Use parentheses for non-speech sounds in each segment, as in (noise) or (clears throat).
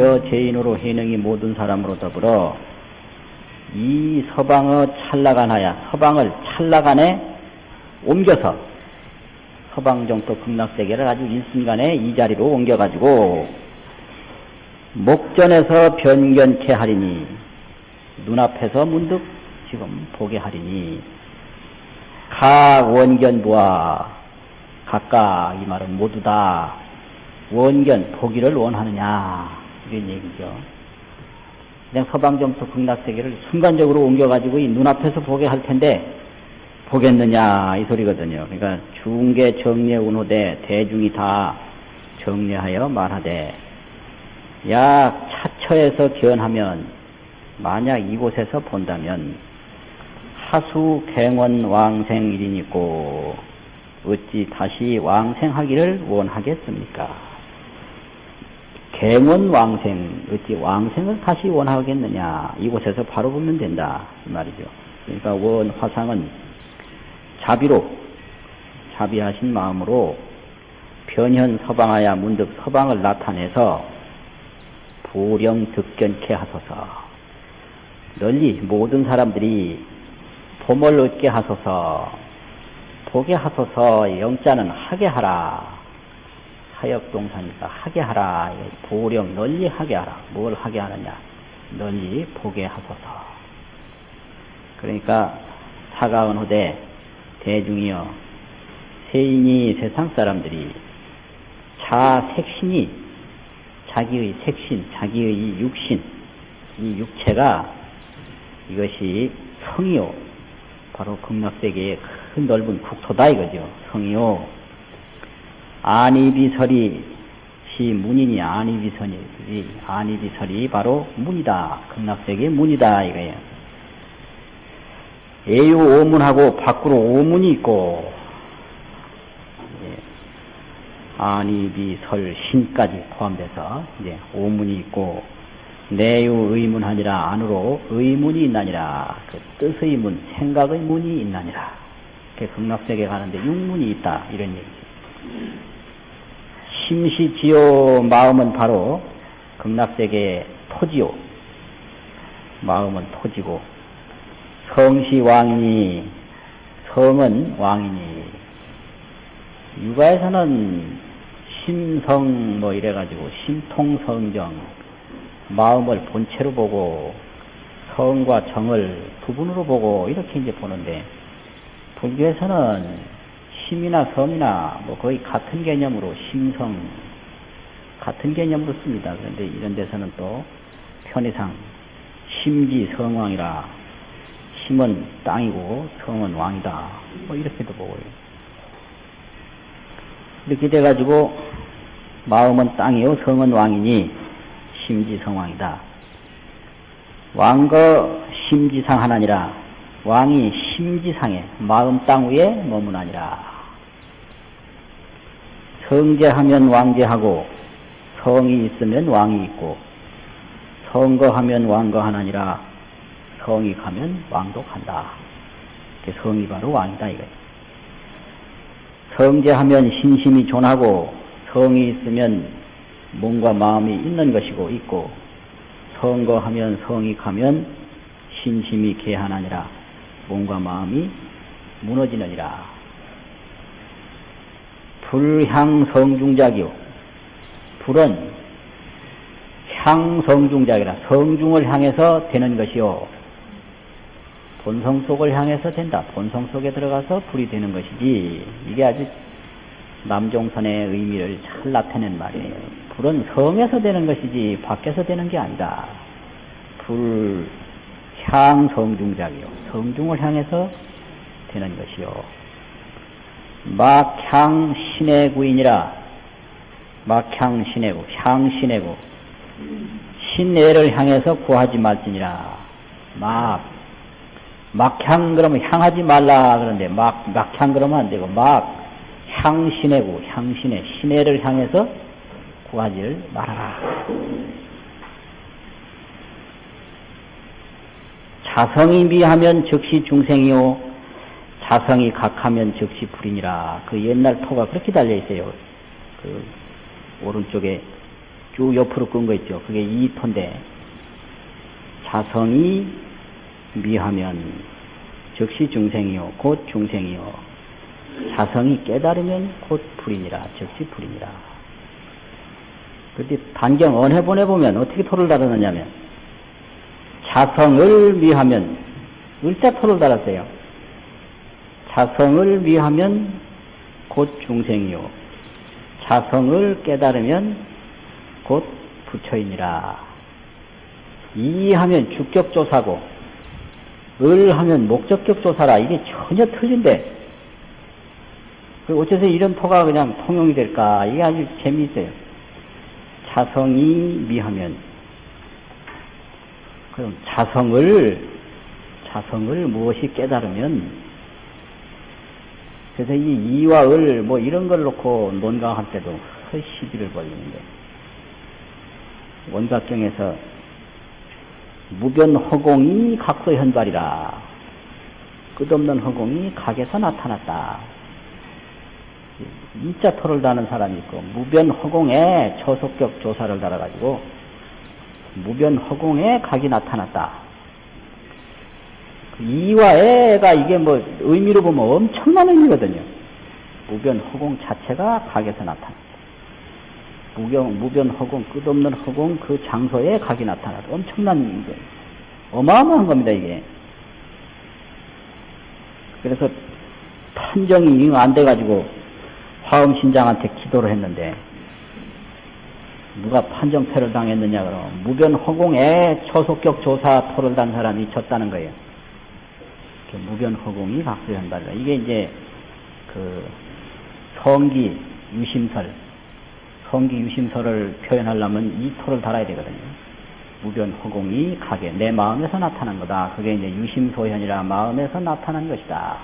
여제인으로 해능이 모든 사람으로 더불어 이 서방의 찰나간하야 서방을 찰나간에 옮겨서 서방정토 극락세계를 아주 일순간에 이 자리로 옮겨가지고 목전에서 변견케 하리니 눈앞에서 문득 지금 보게 하리니 각 원견부와 각각 이 말은 모두 다 원견 보기를 원하느냐 이런 얘기죠. 그냥 서방정토 극락세계를 순간적으로 옮겨가지고 이 눈앞에서 보게 할 텐데 보겠느냐 이 소리거든요. 그러니까 중계 정례 운호대 대중이 다 정례하여 말하되 약 차처에서 견하면 만약 이곳에서 본다면 하수 갱원 왕생일이 있고 어찌 다시 왕생하기를 원하겠습니까? 갱원 왕생 어찌 왕생을 다시 원하겠느냐 이곳에서 바로 보면 된다 이 말이죠. 그러니까 원 화상은 자비로 자비하신 마음으로 변현 서방하야 문득 서방을 나타내서 부령 득견케 하소서. 널리 모든 사람들이 봄을 얻게 하소서. 보게 하소서. 영자는 하게 하라 하역동사니까 하게 하라 부령 널리 하게 하라 뭘 하게 하느냐 널리 보게 하소서 그러니까 사가운 후대 대중이여 세인이 세상 사람들이 자 색신이 자기의 색신, 자기의 육신, 이 육체가 이것이 성이요. 바로 극락세계의 큰 넓은 국토다 이거죠. 성이요. 안이비설이 시 문이니 안이비설이 안이비설이 바로 문이다. 극락세계의 문이다 이거예요. 애유 오문하고 밖으로 오문이 있고 안이비설 신까지 포함돼서 이제 오문이 있고 내유 의문하니라 안으로 의문이 있나니라 그 뜻의 문 생각의 문이 있나니라 그 극락세계 가는데 육문이 있다 이런 얘기죠. 심시지요 마음은 바로 극락세계의 토지요. 마음은 토지고 성시 왕이니 성은 왕이니. 육아에서는 심성 뭐 이래가지고 심통성정 마음을 본체로 보고 성과 정을 부분으로 보고 이렇게 이제 보는데 불교에서는 심이나 성이나 뭐 거의 같은 개념으로 심성 같은 개념으로 씁니다. 그런데 이런 데서는 또 편의상 심지 성왕이라 심은 땅이고 성은 왕이다. 뭐 이렇게도 보고요. 이렇게 돼가지고 마음은 땅이요 성은 왕이니 심지 성왕이다. 왕거 심지상 하나니라 왕이 심지상에 마음 땅 위에 머무나니라. 성제하면 왕제하고 성이 있으면 왕이 있고 성거하면 왕거하나니라 성이 가면 왕도 간다. 성이 바로 왕이다 이거예요. 성제하면 신심이 존하고 성이 있으면 몸과 마음이 있는 것이고 있고 성거하면 성이 가면 신심이 개하나니라 몸과 마음이 무너지느니라 불향성중작이요 불은 향성중작이라 성중을 향해서 되는 것이요 본성 속을 향해서 된다. 본성 속에 들어가서 불이 되는 것이지 이게 아주 남종선의 의미를 잘 나타낸 말이에요. 불은 성에서 되는 것이지 밖에서 되는 게 아니다. 불, 향, 성중작이요. 성중을 향해서 되는 것이요. 막향 신의 구인이라 막향 신의 구, 향 신의 구. 신내를 향해서 구하지 말지니라. 막, 막향 그러면 향하지 말라 그러는데 막, 막향 그러면 안 되고 막 향신의 구, 향신의 신혜를 향해서 구하지를 말아라. 자성이 미하면 즉시 중생이요. 자성이 각하면 즉시 불이니라. 그 옛날 토가 그렇게 달려 있어요. 그 오른쪽에 쭉 옆으로 끈 거 있죠. 그게 2토인데, 자성이 미하면 즉시 중생이요, 곧 중생이요. 자성이 깨달으면 곧 불이니라, 즉시 불이니라. 그때 단경 언해 보내보면 어떻게 토를 달았느냐면, 자성을 미하면, 을자 토를 달았어요. 자성을 미하면 곧 중생이요. 자성을 깨달으면 곧 부처이니라. 이하면 주격조사고, 을 하면 목적격조사라. 이게 전혀 틀린데, 그 어째서 이런 토가 그냥 통용이 될까? 이게 아주 재미있어요. 자성이 미하면, 그럼 자성을, 자성을 무엇이 깨달으면, 그래서 이 이와 을, 뭐 이런 걸 놓고 논강할 때도 그 시비를 벌리는데, 원각경에서 무변 허공이 각서 현발이라. 끝없는 허공이 각에서 나타났다. 이자 토를 다는 사람이 있고, 무변 허공에 초속격 조사를 달아가지고, 무변 허공에 각이 나타났다. 이와 애가 이게 뭐 의미로 보면 엄청난 의미거든요. 무변 허공 자체가 각에서 나타났다. 무경, 무변 허공, 끝없는 허공 그 장소에 각이 나타났다. 엄청난, 이게, 어마어마한 겁니다, 이게. 그래서 판정이 잉안 돼가지고 화엄신장한테 기도를 했는데, 누가 판정패를 당했느냐, 그러면 무변 허공에 초속격 조사 토를 단 사람이 졌다는 거예요. 무변 허공이 각수현발이다. 이게 이제 그 성기 유심설, 성기 유심설을 표현하려면 이 토를 달아야 되거든요. 무변 허공이 가게 내 마음에서 나타난 거다. 그게 이제 유심소현이라 마음에서 나타난 것이다.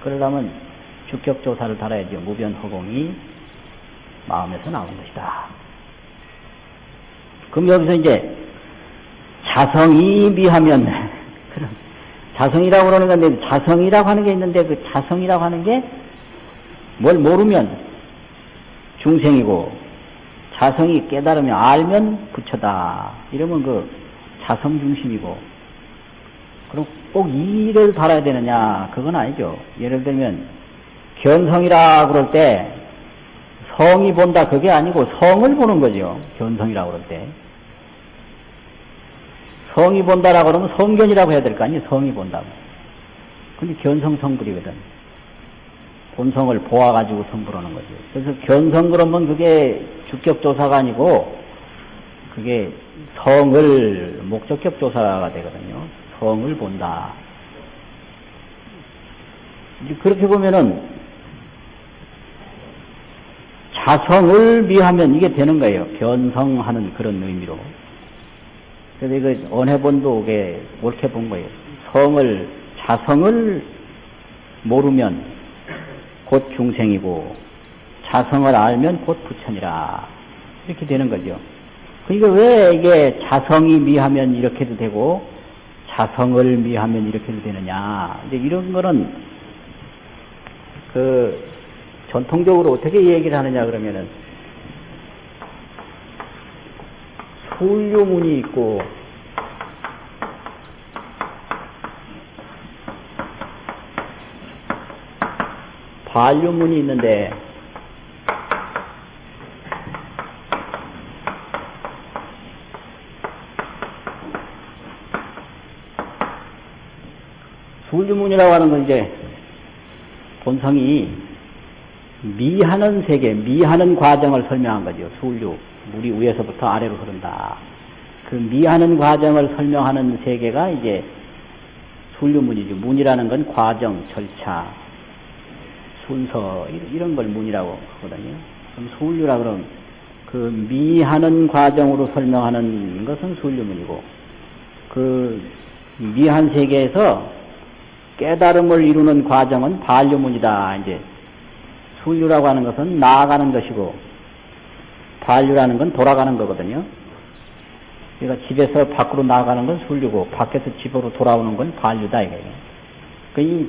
그러려면 주격조사를 달아야죠. 무변 허공이 마음에서 나온 것이다. 그럼 여기서 이제 자성이 미하면 (laughs) 그럼 자성이라고 그러는 건데 자성이라고 하는 게 있는데 그 자성이라고 하는 게 뭘 모르면 중생이고 자성이 깨달으면 알면 부처다. 이러면 그 자성 중심이고 그럼 꼭 이를 달아야 되느냐? 그건 아니죠. 예를 들면 견성이라 그럴 때 성이 본다 그게 아니고 성을 보는 거죠. 견성이라 그럴 때. 성이 본다라고 그러면 성견이라고 해야 될 거 아니에요? 성이 본다고. 근데 견성성불이거든. 본성을 보아가지고 성불하는 거죠. 그래서 견성 그러면 그게 주격조사가 아니고 그게 성을 목적격 조사가 되거든요. 성을 본다. 그렇게 보면은 자성을 미하면 이게 되는 거예요. 변성하는 그런 의미로. 그래서 이거 언해본도에 옳게 본 거예요. 성을, 자성을 모르면 곧 중생이고, 자성을 알면 곧 부처니라. 이렇게 되는 거죠. 그러니까 왜 이게 자성이 미하면 이렇게도 되고, 자성을 미하면 이렇게도 되느냐. 이제 이런 거는, 그, 전통적으로 어떻게 얘기를 하느냐 그러면은, 소유문이 있고. 반류문이 있는데. 소유문이라고 하는 건 이제 본성이 미하는 세계, 미하는 과정을 설명한 거죠. 소유. 물이 위에서부터 아래로 흐른다. 그 미하는 과정을 설명하는 세계가 이제 순류문이죠. 문이라는 건 과정, 절차, 순서 이런 걸 문이라고 하거든요. 그럼 순류라 그러면 그 미하는 과정으로 설명하는 것은 순류문이고 그 미한 세계에서 깨달음을 이루는 과정은 반류문이다. 이제 순류라고 하는 것은 나아가는 것이고 반류라는 건 돌아가는 거거든요. 그러니까 집에서 밖으로 나가는 건 순류고 밖에서 집으로 돌아오는 건 반류다 이거예요. 그이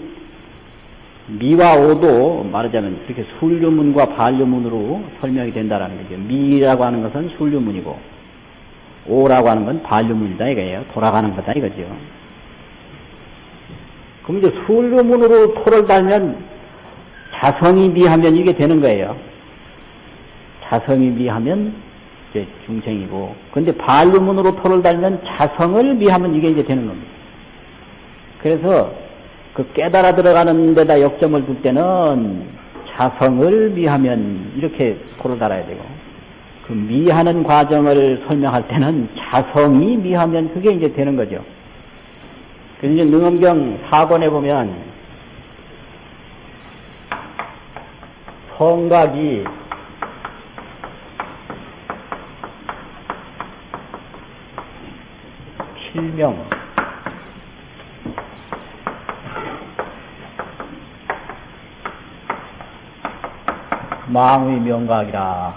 미와 오도 말하자면 이렇게 술류문과 반류문으로 설명이 된다라는 거죠. 미라고 하는 것은 술류문이고 오라고 하는 건 반류문이다 이거예요. 돌아가는 거다 이거죠. 그럼 이제 술류문으로 토를 달면 자성이 미하면 이게 되는 거예요. 자성이 미하면 이제 중생이고, 근데 반류문으로 토를 달면 자성을 미하면 이게 이제 되는 겁니다. 그래서 그 깨달아 들어가는 데다 역점을 둘 때는 자성을 미하면 이렇게 토를 달아야 되고, 그 미하는 과정을 설명할 때는 자성이 미하면 그게 이제 되는 거죠. 그래서 이제 능엄경 4권에 보면 성각이 필명. 망의 명각이라.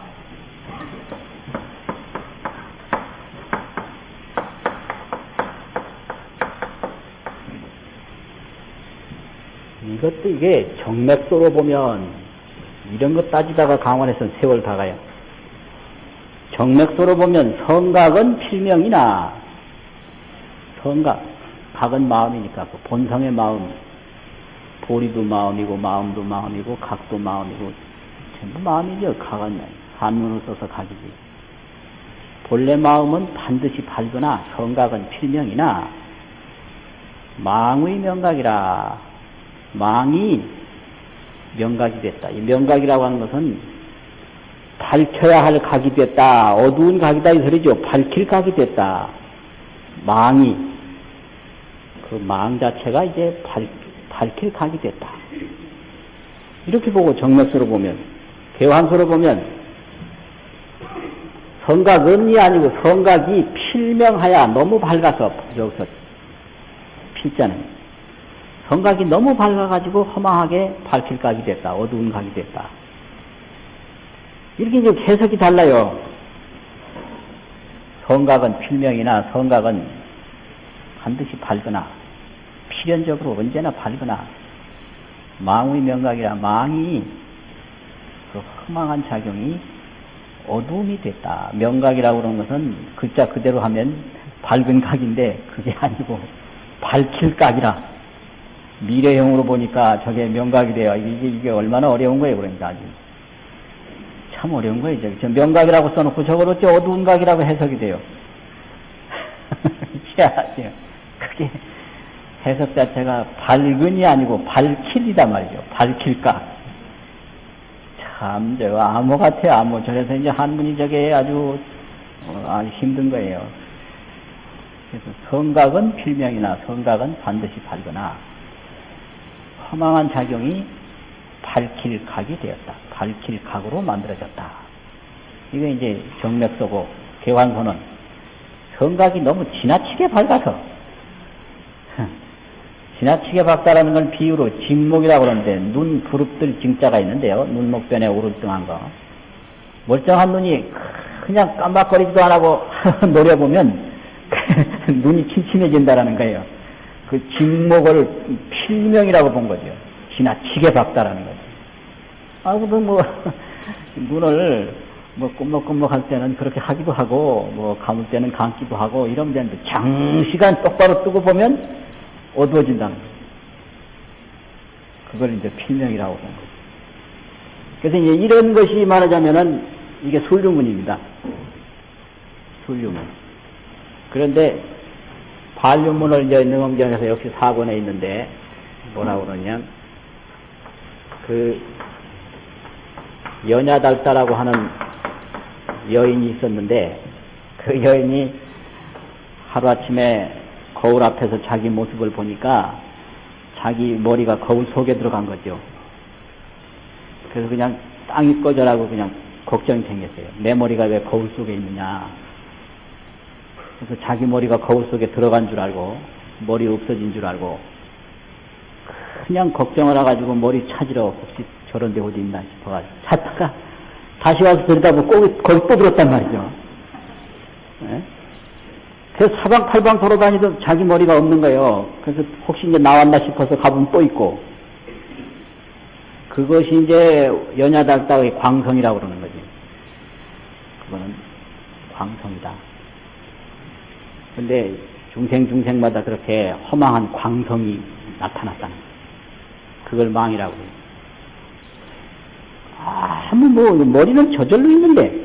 이것도 이게 정맥도로 보면 이런 것 따지다가 강원에서는 세월 다 가요. 정맥도로 보면 성각은 필명이나 성각, 각은 마음이니까 그 본성의 마음, 보리도 마음이고 마음도 마음이고 각도 마음이고 전부 마음이죠. 각은 한문을 써서 각이지. 본래 마음은 반드시 밝거나 성각은 필명이나 망의 명각이라 망이 명각이 됐다. 이 명각이라고 하는 것은 밝혀야 할 각이 됐다. 어두운 각이다 이 소리죠. 밝힐 각이 됐다. 망이 그 망 자체가 이제 밝, 밝힐 각이 됐다. 이렇게 보고 정맥서로 보면 개환서로 보면 성각은이 아니고 성각이 필명하야 너무 밝아서 여기서 필자는 성각이 너무 밝아가지고 허망하게 밝힐 각이 됐다. 어두운 각이 됐다. 이렇게 이제 해석이 달라요. 성각은 필명이나 성각은 반드시 밝거나 필연적으로 언제나 밝거나 망의 명각이라 망이 그 허망한 작용이 어두움이 됐다. 명각이라고 그러는 것은 글자 그대로 하면 밝은 각인데 그게 아니고 밝힐 각이라 미래형으로 보니까 저게 명각이 돼요. 이게, 이게 얼마나 어려운 거예요, 그러니까 아주. 참 어려운 거예요. 저 명각이라고 써놓고 저걸 어째 어두운 각이라고 해석이 돼요. (laughs) 희한하죠. 그게 해석 자체가 밝은이 아니고 밝힐이다 말이죠. 밝힐 각. 참, 저, 암호 같아요, 암호. 저래서 이제 한문이 저게 아주, 어, 아주 힘든 거예요. 그래서 성각은 필명이나 성각은 반드시 밝거나 허망한 작용이 밝힐 각이 되었다. 밝힐 각으로 만들어졌다. 이게 이제 정맥서고 개환서는 성각이 너무 지나치게 밝아서 (laughs) 지나치게 밝다라는 건 비유로 직목이라고 그러는데 눈 부릅들 징자가 있는데요. 눈목변에 오를등한 거. 멀쩡한 눈이 그냥 깜박거리지도 안 하고 (laughs) 노려보면 (laughs) 눈이 침침해진다라는 거예요. 그 직목을 필명이라고 본 거죠. 지나치게 밝다라는 거죠. 아, 그도 뭐, (laughs) 눈을 뭐 꼼먹꼼먹 할 때는 그렇게 하기도 하고, 뭐 감을 때는 감기도 하고, 이러면 되는데, 장시간 똑바로 뜨고 보면 어두워진다는 거죠. 그걸 이제 필명이라고 본 거죠. 그래서 이제 이런 것이 말하자면은 이게 술류문입니다. 술류문. 그런데 반류문을 이제 능엄경에서 역시 사권에 있는데 뭐라고 그러냐면 그 연야달다라고 하는 여인이 있었는데 그 여인이 하루아침에 거울 앞에서 자기 모습을 보니까 자기 머리가 거울 속에 들어간 거죠. 그래서 그냥 땅이 꺼져라고 그냥 걱정이 생겼어요. 내 머리가 왜 거울 속에 있느냐. 그래서 자기 머리가 거울 속에 들어간 줄 알고 머리 없어진 줄 알고 그냥 걱정을 해가지고 머리 찾으러 혹시 저런 데 어디 있나 싶어가지고 찾다가 다시 와서 들여다보고 꼭 거기 또 들었단 말이죠. 네? 그래서 사방팔방 돌아다니던 자기 머리가 없는 거예요. 그래서 혹시 이제 나왔나 싶어서 가보면 또 있고 그것이 이제 연야달다의 광성이라고 그러는 거지. 그거는 광성이다. 근데 중생 중생마다 그렇게 허망한 광성이 나타났다는. 그걸 망이라고 해요. 아, 뭐, 머리는 저절로 있는데,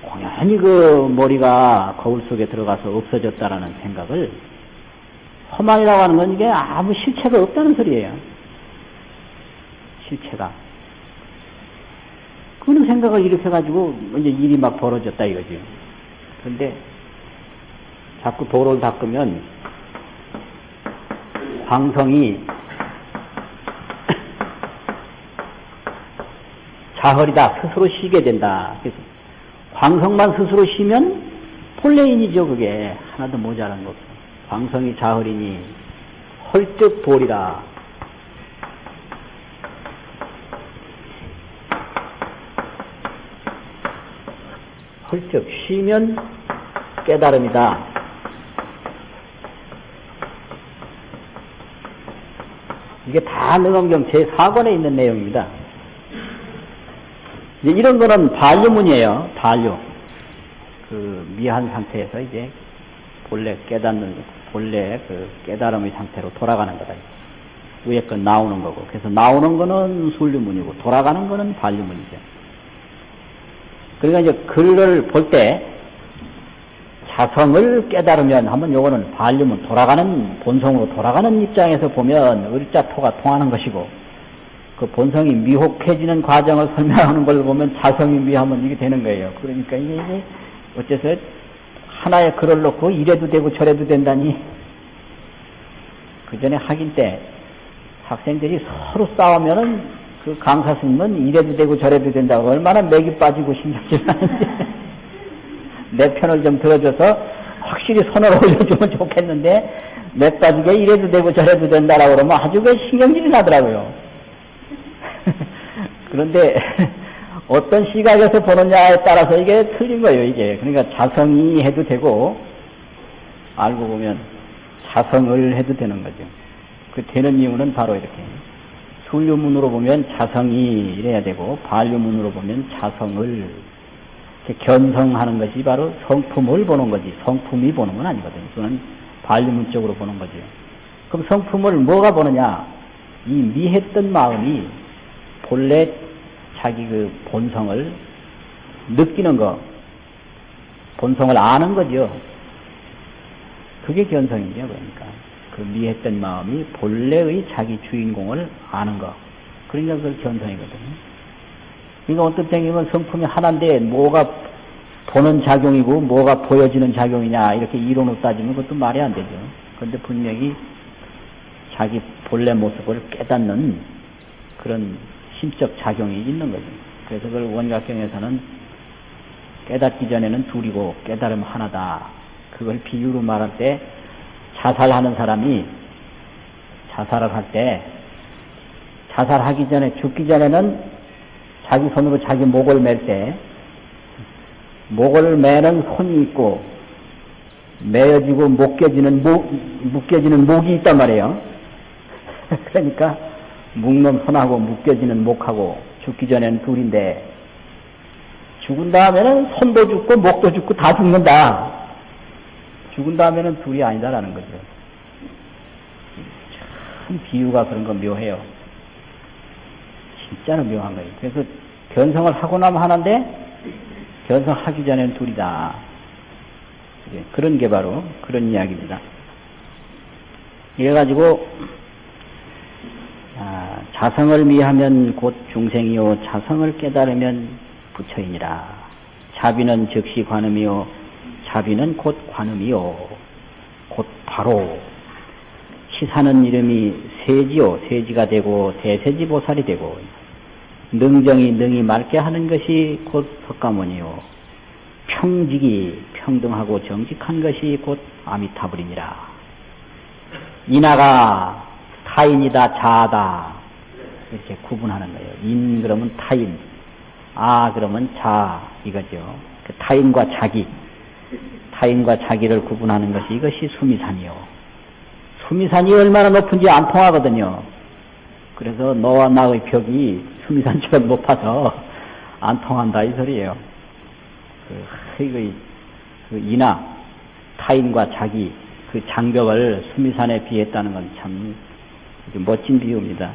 공연히 그 머리가 거울 속에 들어가서 없어졌다라는 생각을 허망이라고 하는 건 이게 아무 실체가 없다는 소리예요. 실체가. 그런 생각을 일으켜가지고 이제 일이 막 벌어졌다 이거죠. 그런데 자꾸 도로를 닦으면 광성이 (clears throat) 자허리다 스스로 쉬게 된다. 그래서 광성만 스스로 쉬면 폴레인이죠 그게 하나도 모자란 거. 광성이 자허리니 헐적 돌이라. 헐적 쉬면 깨달음이다. 이게 다 능엄경 제4권에 있는 내용입니다. 이제 이런 거는 반류문이에요. 반류. 그 미한 상태에서 이제 본래 깨닫는 본래 그 깨달음의 상태로 돌아가는 거다. 위에 건 나오는 거고. 그래서 나오는 거는 순류문이고 돌아가는 거는 반류문이죠. 그러니까 이제 글을 볼 때 자성을 깨달으면 한번 요거는 반류문 돌아가는 본성으로 돌아가는 입장에서 보면 을자토가 통하는 것이고 그 본성이 미혹해지는 과정을 설명하는 걸 보면 자성이 미하면 이게 되는 거예요. 그러니까 이게, 어째서 하나의 글을 놓고 이래도 되고 저래도 된다니 그 전에 학인 때 학생들이 서로 싸우면은 그 강사 스님은 이래도 되고 저래도 된다고 얼마나 맥이 빠지고 신경질 나는지 내 편을 좀 들어줘서 확실히 손을 (laughs) 올려주면 좋겠는데 맥 빠지게 이래도 되고 저래도 된다라고 그러면 아주 그 신경질이 나더라고요. (laughs) 그런데 (laughs) 어떤 시각에서 보느냐에 따라서 이게 틀린 거예요, 이게. 그러니까 자성이 해도 되고, 알고 보면 자성을 해도 되는 거죠. 그 되는 이유는 바로 이렇게. 순류문으로 보면 자성이 이래야 되고, 반류문으로 보면 자성을 견성하는 것이 바로 성품을 보는 거지. 성품이 보는 건 아니거든요. 그건 반류문적으로 보는 거죠. 그럼 성품을 뭐가 보느냐? 이 미했던 마음이 본래 자기 그 본성을 느끼는 거, 본성을 아는 거죠. 그게 견성이죠, 그러니까. 그 미했던 마음이 본래의 자기 주인공을 아는 거. 그러니까 그걸 견성이거든요. 그러니까 어떤 때면 성품이 하나인데 뭐가 보는 작용이고 뭐가 보여지는 작용이냐 이렇게 이론으로 따지면 그것도 말이 안 되죠. 그런데 분명히 자기 본래 모습을 깨닫는 그런 심적 작용이 있는 거죠. 그래서 그걸 원각경에서는 깨닫기 전에는 둘이고 깨달음 하나다. 그걸 비유로 말할 때 자살하는 사람이 자살을 할 때 자살하기 전에 죽기 전에는 자기 손으로 자기 목을 맬 때 목을 매는 손이 있고 매어지고 묶여지는 목, 묶여지는 목이 있단 말이에요. (laughs) 그러니까 묶는 손하고 묶여지는 목하고 죽기 전에는 둘인데 죽은 다음에는 손도 죽고 목도 죽고 다 죽는다. 죽은 다음에는 둘이 아니다라는 거죠. 참 비유가 그런 거 묘해요. 진짜는 묘한 거예요. 그래서 견성을 하고 나면 하나인데 견성하기 전에는 둘이다. 그런 게 바로 그런 이야기입니다. 이래가지고 아, 자성을 미하면 곧 중생이요 자성을 깨달으면 부처이니라. 자비는 즉시 관음이요 자비는 곧 관음이요 곧 바로 시사는 이름이 세지요 세지가 되고 대세지 보살이 되고 능정이 능이 맑게 하는 것이 곧 석가모니요 평직이 평등하고 정직한 것이 곧 아미타불이니라. 이나가 타인이다, 자다. 이렇게 구분하는 거예요. 인 그러면 타인, 아 그러면 자 이거죠. 그 타인과 자기, 타인과 자기를 구분하는 것이 이것이 수미산이요. 수미산이 얼마나 높은지 안 통하거든요. 그래서 너와 나의 벽이 수미산처럼 높아서 안 통한다 이 소리예요. 그, 그, 그 이나 타인과 자기 그 장벽을 수미산에 비했다는 건 참 멋진 비유입니다.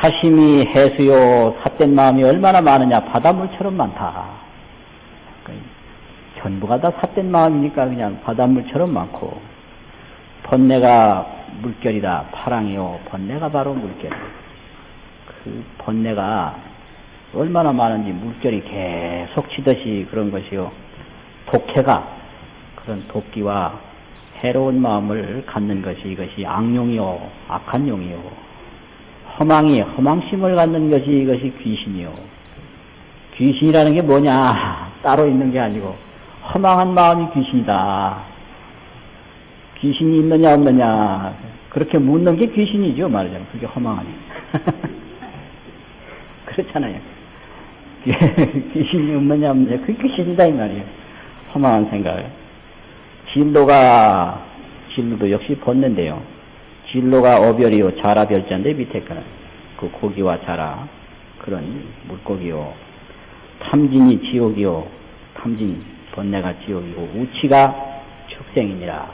사심이 해수요 삿된 마음이 얼마나 많으냐 바닷물처럼 많다. 그 전부가 다 삿된 마음이니까 그냥 바닷물처럼 많고 번뇌가 물결이다 파랑이요 번뇌가 바로 물결. 그 번뇌가 얼마나 많은지 물결이 계속 치듯이 그런 것이요 독해가 그런 도끼와 해로운 마음을 갖는 것이 이것이 악용이요 악한 용이요 허망이 허망심을 갖는 것이 이것이 귀신이요. 귀신이라는 게 뭐냐? (laughs) 따로 있는 게 아니고 허망한 마음이 귀신이다. 귀신이 있느냐 없느냐 그렇게 묻는 게 귀신이죠 말하자면 그게 허망하니 (laughs) 그렇잖아요. 귀신이 없느냐 없느냐 그게 귀신이다 이 말이에요. 허망한 생각. 진로가 진로도 역시 벗는데요. 진로가 어별이요 자라 별자인데 밑에 거는 그 고기와 자라 그런 물고기요 탐진이 지옥이요 탐진 번뇌가 지옥이고 우치가 축생이니라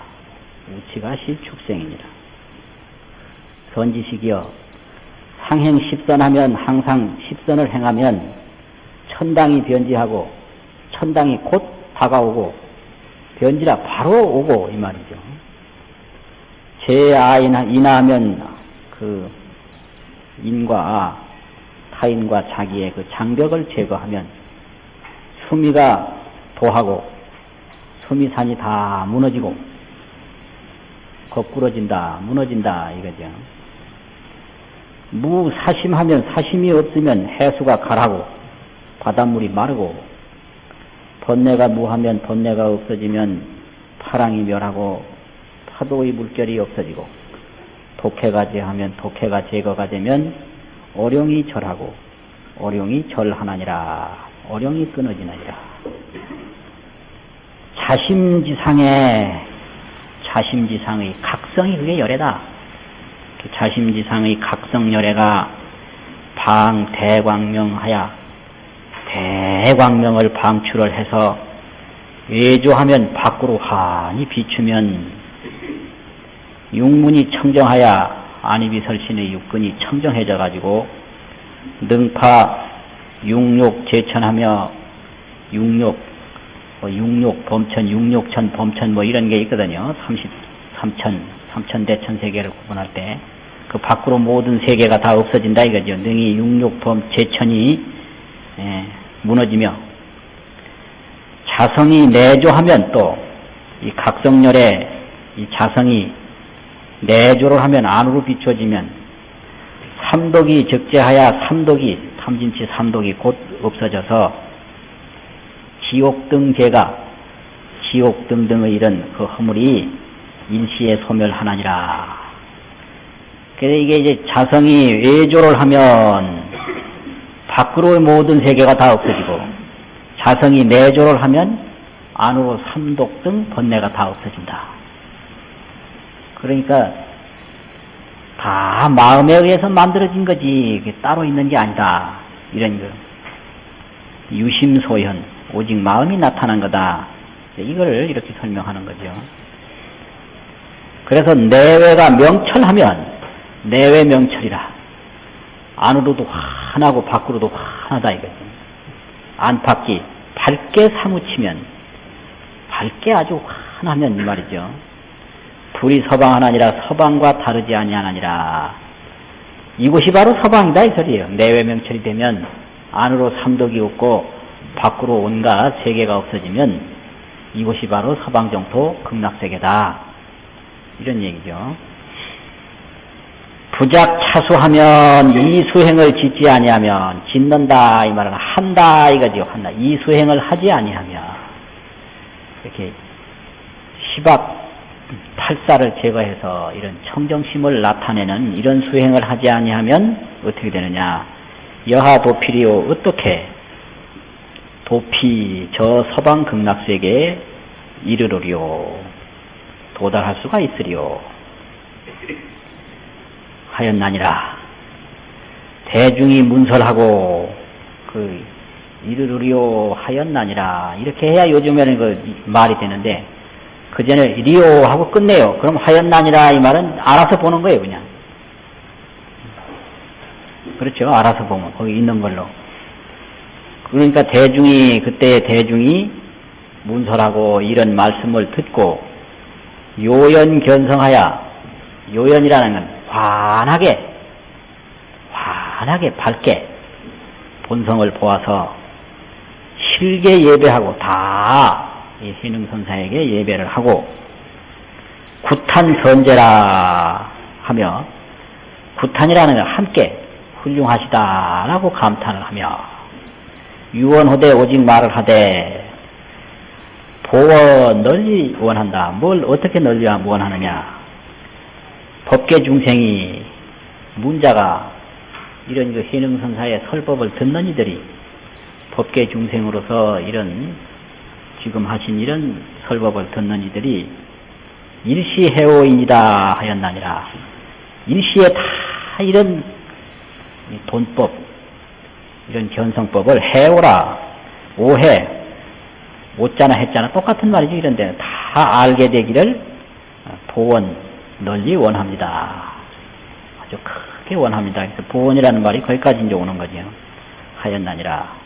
우치가 실축생이니라 선지식이여 상행 십선하면 항상 십선을 행하면 천당이 변지하고 천당이 곧 다가오고 변지라 바로 오고 이 말이죠. 제아이나 인하면 그 인과 타인과 자기의 그 장벽을 제거하면 수미가 도하고 수미산이 다 무너지고 거꾸러진다 무너진다 이거죠. 무사심하면 사심이 없으면 해수가 가라고. 바닷물이 마르고. 번뇌가 무하면 번뇌가 없어지면 파랑이 멸하고 파도의 물결이 없어지고 독해가 제하면 독해가 제거가 되면 어룡이 절하고 어룡이 절하나니라. 어룡이 끊어지느니라. 자심지상의 자심지상의 각성이 그게 열애다. 그 자심지상의 각성열애가 방 대광명하여 대광명을 방출을 해서 외조하면 밖으로 환히 비추면 육문이 청정하여 안입이설신의 육근이 청정해져 가지고 능파 육욕 제천하며 육욕 뭐 육욕 범천 육욕천 범천 뭐 이런 게 있거든요. 33천 삼천대천 세계를 구분할 때 그 밖으로 모든 세계가 다 없어진다 이거죠. 능이 육욕 범 제천이 예, 무너지며 자성이 내조하면 또 이 각성열의 이 자성이 내조를 하면 안으로 비춰지면 삼독이 적재하여 삼독이 탐진치 삼독이 곧 없어져서 지옥 등 죄가 지옥 등등의 이런 그 허물이 일시에 소멸하나니라. 그래서 이게 이제 자성이 외조를 하면 밖으로의 모든 세계가 다 없어지고 자성이 내조를 하면 안으로 삼독 등 번뇌가 다 없어진다. 그러니까 다 마음에 의해서 만들어진 거지 따로 있는 게 아니다 이런 거 유심소현 오직 마음이 나타난 거다 이걸 이렇게 설명하는 거죠. 그래서 내외가 명철하면 내외 명철이라 안으로도 환하고 밖으로도 환하다 이거죠. 안팎이 밝게 사무치면 밝게 아주 환하면 이 말이죠. 둘이 서방하나니라 서방과 다르지 아니하나니라. 이곳이 바로 서방이다 이 소리예요. 내외 명철이 되면 안으로 삼독이 없고 밖으로 온갖 세계가 없어지면 이곳이 바로 서방정토 극락세계다. 이런 얘기죠. 부작 차수하면 이 수행을 짓지 아니하면 짓는다 이 말은 한다 이거죠 한다. 이 수행을 하지 아니하면 이렇게 시박 탈사를 제거해서 이런 청정심을 나타내는 이런 수행을 하지 아니하면 어떻게 되느냐? 여하 도필이요. 어떻게 도피 저 서방 극락세계에 이르르리요. 도달할 수가 있으리요 하였나니라 대중이 문설하고 그 이르르리오 하였나니라 이렇게 해야 요즘에는 그 말이 되는데 그 전에 리오 하고 끝내요. 그럼 하였나니라 이 말은 알아서 보는 거예요 그냥. 그렇죠. 알아서 보면 거기 있는 걸로. 그러니까 대중이 그때 대중이 문설하고 이런 말씀을 듣고 요연 견성하여 요연이라는 건 환하게 환하게 밝게 본성을 보아서 실게 예배하고 다이 신흥선사에게 예배를 하고 구탄 선제라 하며 구탄이라는 건 함께 훌륭하시다라고 감탄을 하며 유언호대 오직 말을 하되 보어 널리 원한다. 뭘 어떻게 널리 원하느냐. 법계 중생이 문자가 이런 그 해능선사의 설법을 듣는 이들이 법계 중생으로서 이런 지금 하신 이런 설법을 듣는 이들이 일시해오인이다 하였나니라. 일시에 다 이런 돈법, 이런 견성법을 해오라, 오해, 오자나 했자나 똑같은 말이지 이런데 다 알게 되기를 보원, 널리 원합니다. 아주 크게 원합니다. 그래서 보원이라는 말이 거기까지 이제 오는 거죠. 하였나니라.